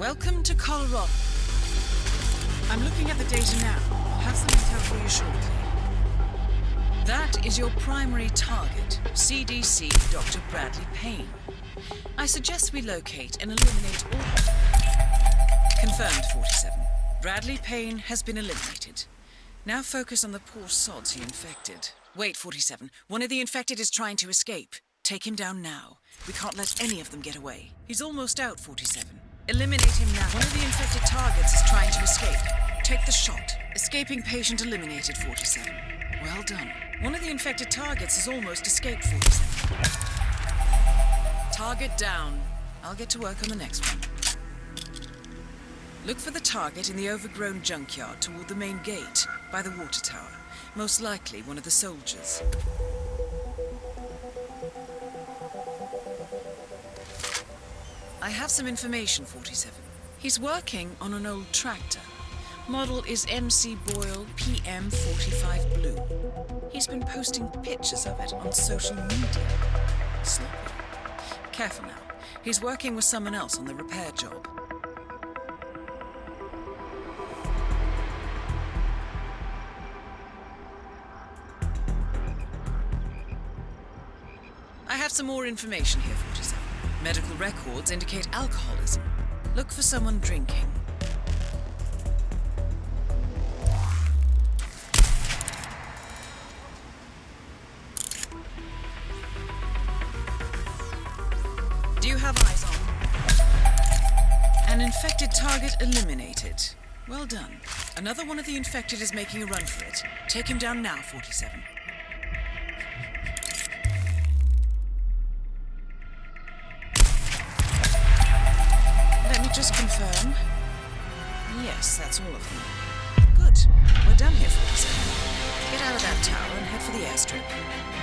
Welcome to Colorado. I'm looking at the data now. I'll have some intel for you shortly. That is your primary target, CDC Dr. Bradley Payne. I suggest we locate and eliminate all... Confirmed, 47. Bradley Payne has been eliminated. Now focus on the poor sods he infected. Wait, 47. One of the infected is trying to escape. Take him down now. We can't let any of them get away. He's almost out, 47. Eliminate him now. One of the infected targets is trying to escape. Take the shot. Escaping patient eliminated, 47. Well done. One of the infected targets has almost escaped, 47. Target down. I'll get to work on the next one. Look for the target in the overgrown junkyard toward the main gate, by the water tower. Most likely one of the soldiers. I have some information, 47. He's working on an old tractor. Model is MC Boyle PM45 Blue. He's been posting pictures of it on social media. Sloppy. Careful now. He's working with someone else on the repair job. I have some more information here, 47. Medical records indicate alcoholism. Look for someone drinking. Do you have eyes on? An infected target eliminated. Well done. Another one of the infected is making a run for it. Take him down now, 47. Just confirm. Yes, that's all of them. Good. We're done here, 47. Get out of that tower and head for the airstrip.